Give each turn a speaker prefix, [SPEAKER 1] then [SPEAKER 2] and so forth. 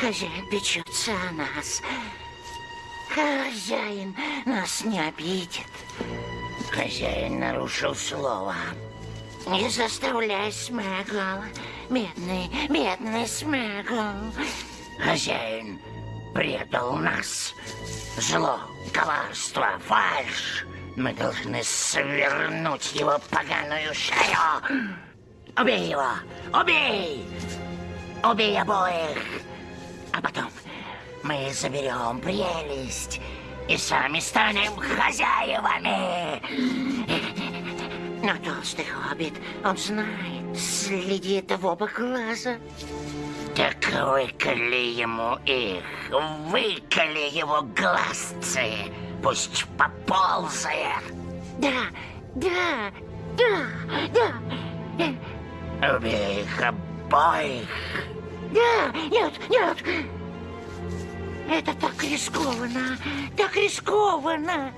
[SPEAKER 1] Хозяин печется о нас. Хозяин нас не обидит. Хозяин нарушил слово. Не заставляй, Смегл. Бедный, бедный Смегл. Хозяин предал нас. Зло, коварство, фальшь. Мы должны свернуть его поганую шею. Убей его! Убей! Убей обоих! А потом мы заберем прелесть и сами станем хозяевами. Но толстый хоббит, он знает, следит в оба глаза. Так выколи ему их, выколи его глазцы, пусть поползает. Да, да, да, да. Убей их обоих. Да, нет, нет. Это так рискованно, так рискованно.